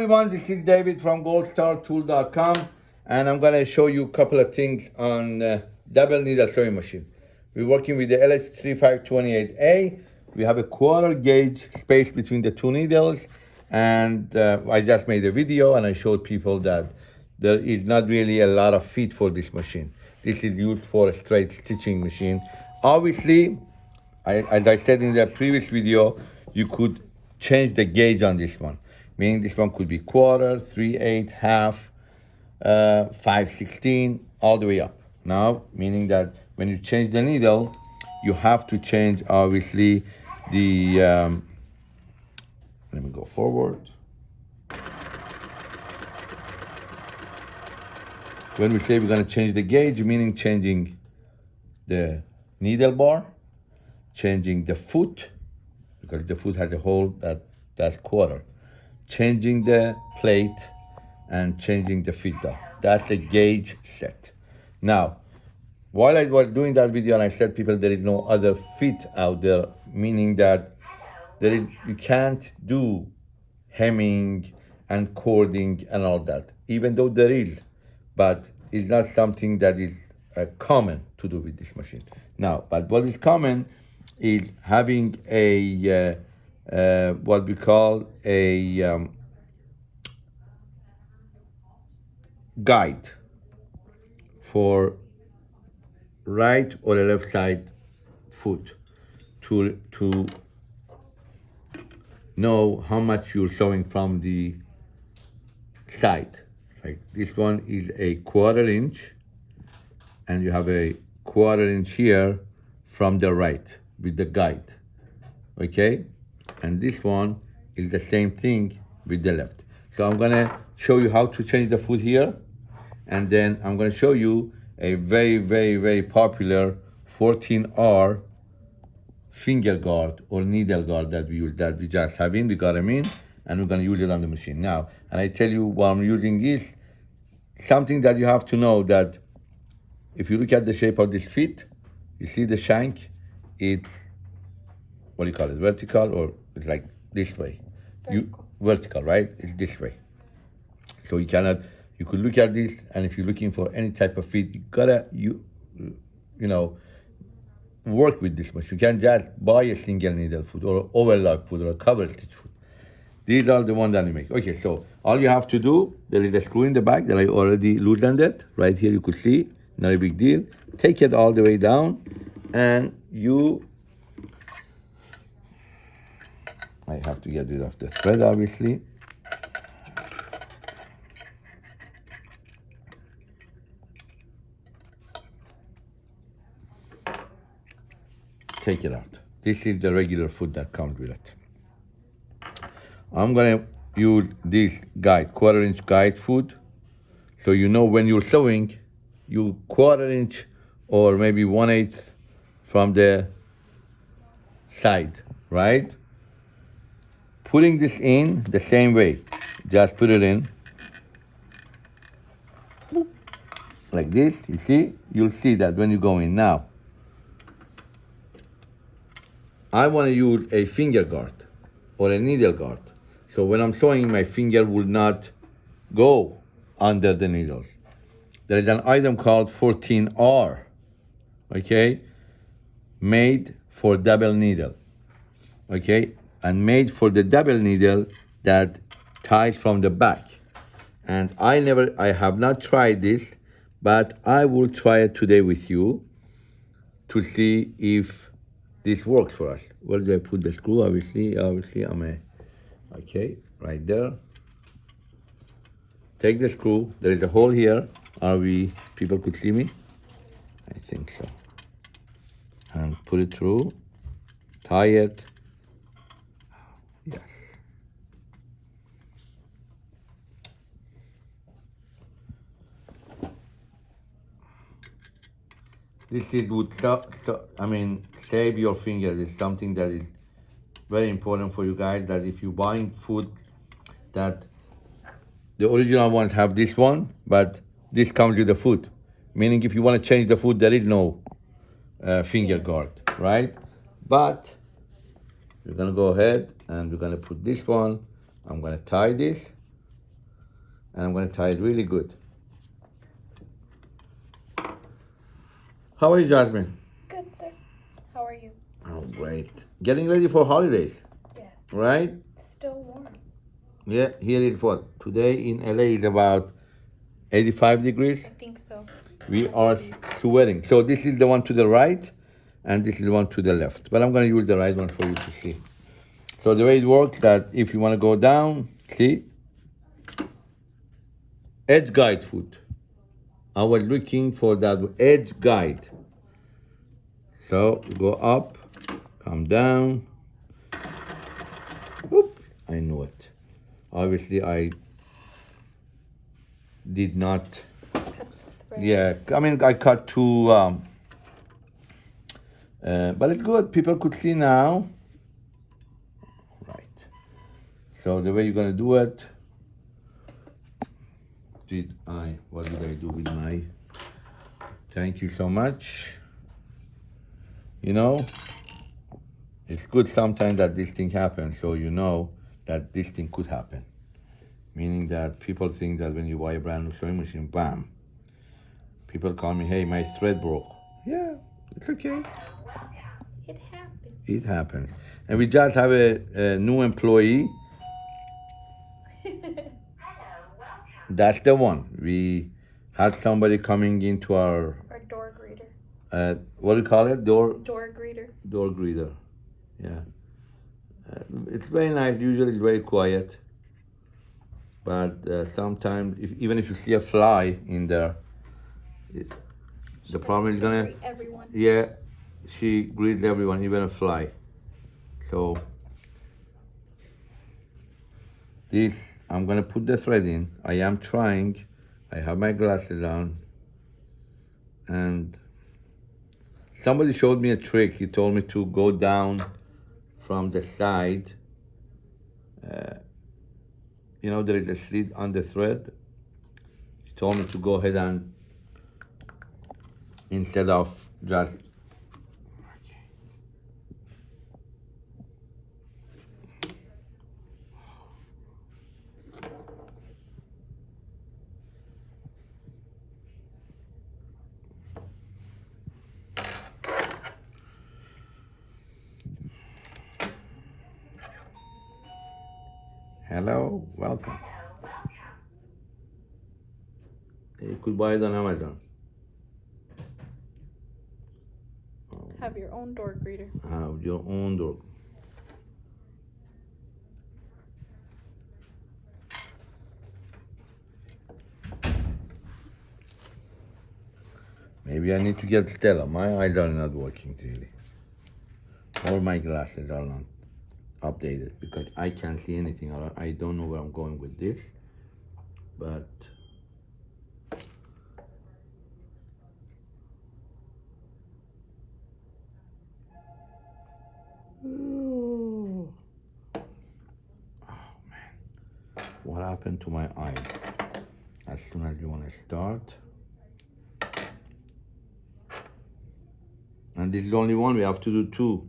everyone, this is David from goldstartool.com and I'm going to show you a couple of things on uh, double needle sewing machine. We're working with the LH3528A. We have a quarter gauge space between the two needles and uh, I just made a video and I showed people that there is not really a lot of fit for this machine. This is used for a straight stitching machine. Obviously, I, as I said in the previous video, you could change the gauge on this one meaning this one could be quarter, three eight, half, uh, five sixteen, all the way up. Now, meaning that when you change the needle, you have to change obviously the, um, let me go forward. When we say we're gonna change the gauge, meaning changing the needle bar, changing the foot, because the foot has a hole that that's quarter changing the plate and changing the feeder. That's a gauge set. Now, while I was doing that video and I said people there is no other fit out there, meaning that there is you can't do hemming and cording and all that, even though there is, but it's not something that is uh, common to do with this machine. Now, but what is common is having a uh, uh, what we call a um, guide for right or left side foot to, to know how much you're sewing from the side. Like this one is a quarter inch and you have a quarter inch here from the right with the guide, okay? And this one is the same thing with the left. So I'm gonna show you how to change the foot here, and then I'm gonna show you a very, very, very popular 14R finger guard or needle guard that we use, that we just have in, we got them in, and we're gonna use it on the machine. Now, and I tell you what I'm using is something that you have to know that if you look at the shape of this feet, you see the shank, it's, what do you call it, vertical or it's like this way. Vertical. You vertical, right? It's this way. So you cannot. You could look at this, and if you're looking for any type of fit, you gotta you, you know, work with this much. You can't just buy a single needle foot or overlock foot or a cover stitch foot. These are the ones that we make. Okay, so all you have to do, there is a screw in the back that I already loosened it. Right here you could see, not a big deal. Take it all the way down and you I have to get rid of the thread, obviously. Take it out. This is the regular foot that comes with it. I'm gonna use this guide, quarter inch guide foot. So you know when you're sewing, you quarter inch or maybe one eighth from the side, right? Putting this in the same way. Just put it in. Like this, you see? You'll see that when you go in. Now, I want to use a finger guard or a needle guard. So when I'm sewing, my finger will not go under the needles. There is an item called 14R, okay? Made for double needle, okay? And made for the double needle that ties from the back. And I never, I have not tried this, but I will try it today with you to see if this works for us. Where do I put the screw? Obviously, obviously I'm a, okay, right there. Take the screw, there is a hole here. Are we, people could see me? I think so. And put it through, tie it, This is would so, so, I mean save your fingers is something that is very important for you guys that if you're buying food that the original ones have this one but this comes with the food meaning if you want to change the food there is no uh, finger guard right but we're gonna go ahead and we're gonna put this one. I'm gonna tie this and I'm gonna tie it really good. How are you, Jasmine? Good, sir. How are you? Oh, great. Getting ready for holidays, Yes. right? Still warm. Yeah, here is what? Today in LA is about 85 degrees. I think so. We are sweating. So this is the one to the right, and this is the one to the left. But I'm gonna use the right one for you to see. So the way it works that if you wanna go down, see? Edge guide foot. I was looking for that edge guide. So go up, come down. Oop, I knew it. Obviously I did not yeah, I mean, I cut two, um, uh, but it's good. People could see now. Right. So the way you're gonna do it, did I, what did I do with my, thank you so much. You know, it's good sometimes that this thing happens, so you know that this thing could happen. Meaning that people think that when you buy a brand new sewing machine, bam, People call me, hey, my thread broke. Yeah, it's okay. It happened. It happens. And we just have a, a new employee. That's the one. We had somebody coming into our, Our door greeter. uh, what do you call it? Door, Door greeter. door greeter. Yeah. Uh, it's very nice. Usually it's very quiet. But uh, sometimes, if, even if you see a fly in there, it, the problem is gonna Greet everyone. Yeah, she greets everyone, even a fly. So this, I'm gonna put the thread in. I am trying. I have my glasses on, and somebody showed me a trick. He told me to go down from the side. Uh, you know, there is a slit on the thread. He told me to go ahead and instead of just Hello, welcome. You could buy it on Amazon. Have your own door greeter. have your own door. Maybe I need to get Stella. My eyes are not working really. All my glasses are not updated because I can't see anything. I don't know where I'm going with this. But Oh man, what happened to my eyes? As soon as you want to start, and this is the only one. We have to do two.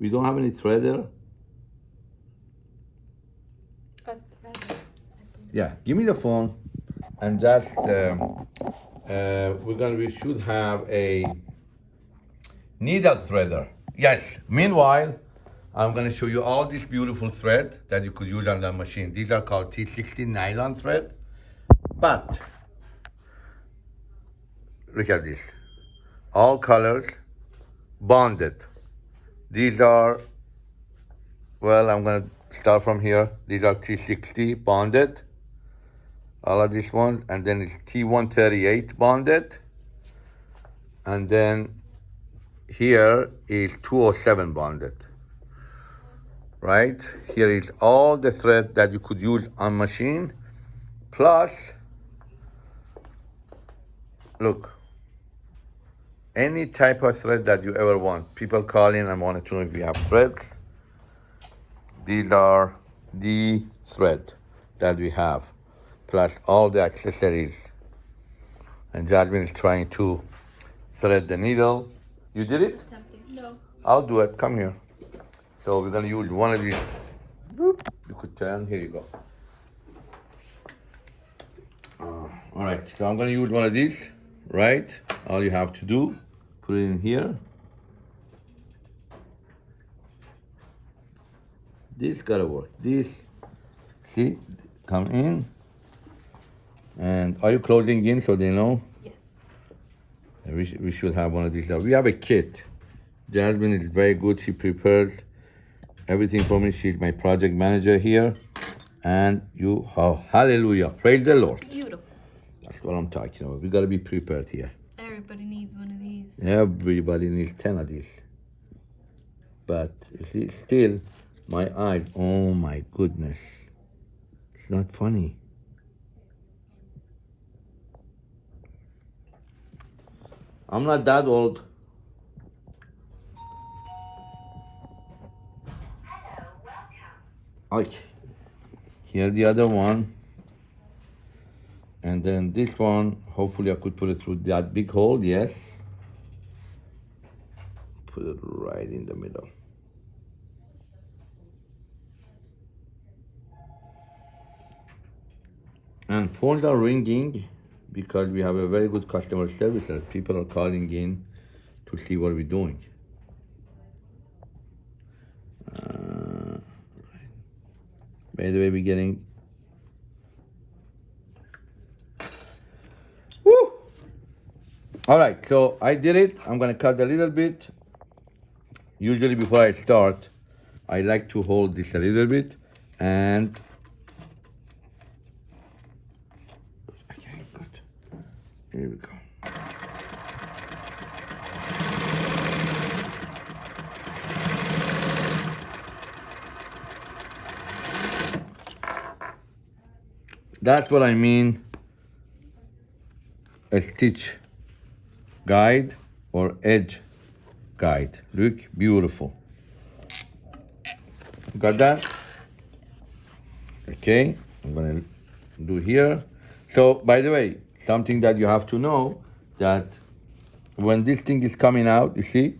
We don't have any threader. A thread. Yeah, give me the phone, and just um, uh, we're gonna. We should have a needle threader. Yes. Meanwhile, I'm gonna show you all this beautiful thread that you could use on the machine. These are called T60 nylon thread, but look at this. All colors, bonded. These are, well, I'm gonna start from here. These are T60 bonded. All of these ones, and then it's T138 bonded. And then here is 207 bonded. Right? Here is all the thread that you could use on machine. Plus, look, any type of thread that you ever want. People call in and want to know if we have threads. These are the thread that we have, plus all the accessories. And Jasmine is trying to thread the needle. You did it? No. I'll do it. Come here. So we're gonna use one of these. Boop. You could turn. Here you go. Uh, all right, so I'm gonna use one of these, right? All you have to do, put it in here. This gotta work. This, see, come in. And are you closing in so they know? Yes. We, sh- we should have one of these. now. We have a kit. Jasmine is very good. She prepares everything for me. She's my project manager here. And you, oh, hallelujah. Praise the Lord. Beautiful. That's what I'm talking about. We got to be prepared here. Everybody needs one of these. Everybody needs 10 of these. But see, still, my eyes, oh my goodness. It's not funny. I'm not that old. Okay. Here the other one. And then this one, hopefully I could put it through that big hole, yes. Put it right in the middle. And phones are ringing because we have a very good customer service and people are calling in to see what we're doing. Uh, by the way, we're getting! All right, so I did it. I'm gonna cut a little bit. Usually before I start, I like to hold this a little bit and okay, good. Here we go. That's what I mean a stitch guide or edge guide. Look, beautiful. Got that? Okay, I'm gonna do here. So, by the way, something that you have to know that when this thing is coming out, you see,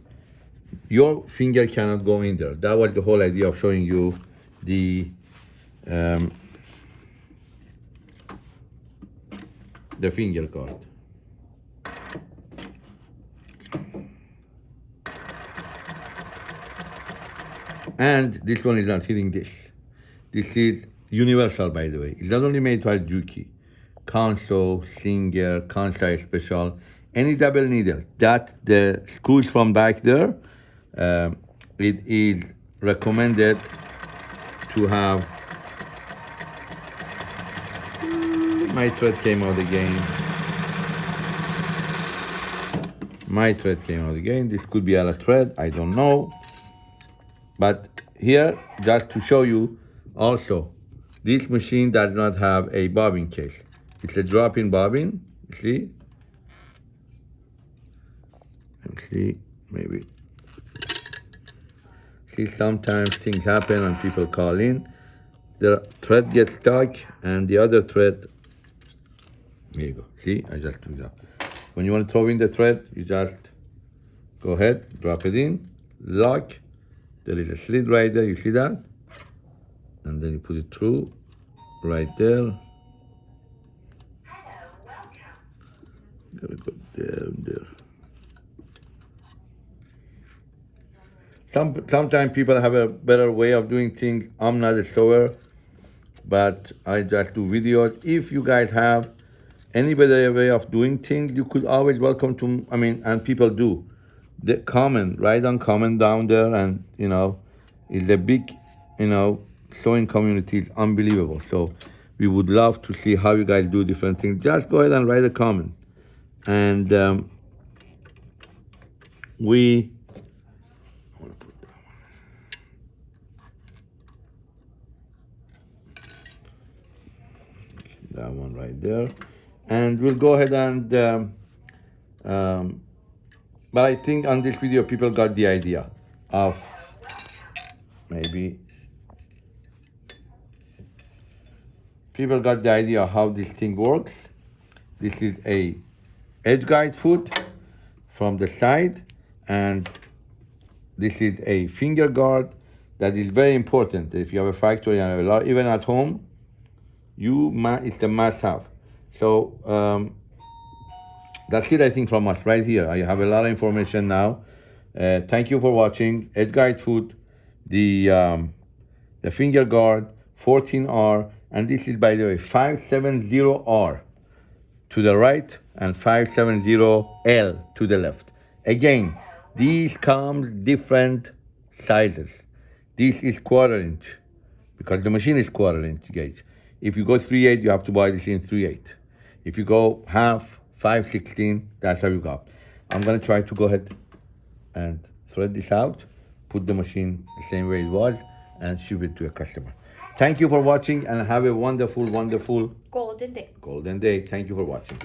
your finger cannot go in there. That was the whole idea of showing you the um, the finger guard. And this one is not hitting this. This is universal, by the way. It's not only made by Juki. Consew, Singer, Kansai Special, any double needle. That the screws from back there, um, it is recommended to have. My thread came out again. My thread came out again. This could be a thread, I don't know. But here, just to show you also, this machine does not have a bobbin case. It's a drop-in bobbin, see? And see, maybe. See, sometimes things happen and people call in. The thread gets stuck and the other thread, here you go. See, I just do that. When you want to throw in the thread, you just go ahead, drop it in, lock, there is a slit right there, you see that? And then you put it through right there. Gotta go and there. Some sometimes people have a better way of doing things. I'm not a sewer, but I just do videos. If you guys have any better way of doing things, you could always welcome to. I mean, and people do. The comment, write on comment down there, and you know, it's a big, you know, sewing community is unbelievable. So we would love to see how you guys do different things. Just go ahead and write a comment, and um, we. That one right there and we'll go ahead and um, um, but I think on this video people got the idea of maybe people got the idea of how this thing works. This is a edge guide foot from the side and this is a finger guard that is very important. If you have a factory and a lot, even at home you it's a must have. So um, that's it, I think, from us right here. I have a lot of information now. Uh, thank you for watching. Edge Guide Food, the um, the finger guard 14R, and this is by the way 570R to the right and 570L to the left. Again, these comes different sizes. This is quarter inch because the machine is quarter inch gauge. If you go 3.8, you have to buy this in 3.8. If you go half, 5.16, that's how you got I'm gonna try to go ahead and thread this out, put the machine the same way it was, and ship it to a customer. Thank you for watching and have a wonderful, wonderful Golden day. golden day. Thank you for watching.